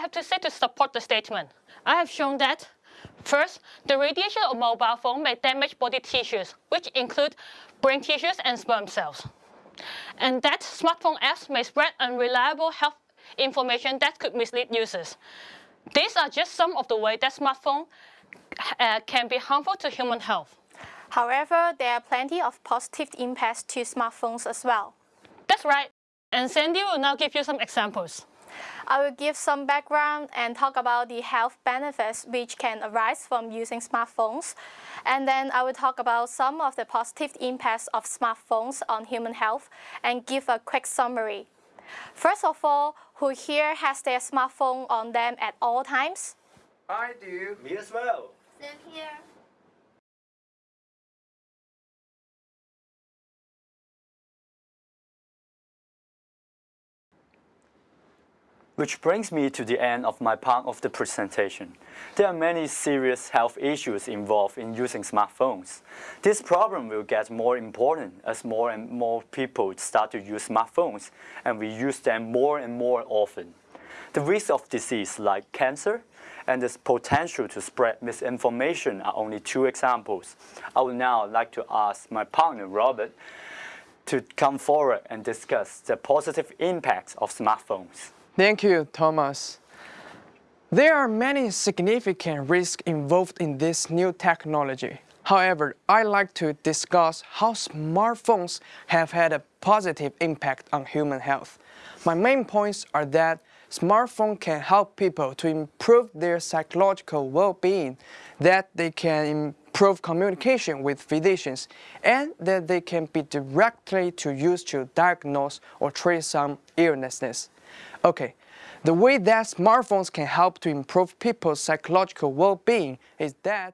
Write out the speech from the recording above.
have to say to support the statement? I have shown that First, the radiation of mobile phone may damage body tissues, which include brain tissues and sperm cells. And that smartphone apps may spread unreliable health information that could mislead users. These are just some of the ways that smartphone uh, can be harmful to human health. However, there are plenty of positive impacts to smartphones as well. That's right. And Sandy will now give you some examples. I will give some background and talk about the health benefits which can arise from using smartphones. And then I will talk about some of the positive impacts of smartphones on human health and give a quick summary. First of all, who here has their smartphone on them at all times? I do. Me as well. Same here. Which brings me to the end of my part of the presentation. There are many serious health issues involved in using smartphones. This problem will get more important as more and more people start to use smartphones and we use them more and more often. The risk of disease like cancer and the potential to spread misinformation are only two examples. I would now like to ask my partner Robert to come forward and discuss the positive impacts of smartphones. Thank you, Thomas. There are many significant risks involved in this new technology. However, I like to discuss how smartphones have had a positive impact on human health. My main points are that smartphones can help people to improve their psychological well-being, that they can improve communication with physicians, and that they can be directly to use to diagnose or treat some illnesses. Okay, the way that smartphones can help to improve people's psychological well-being is that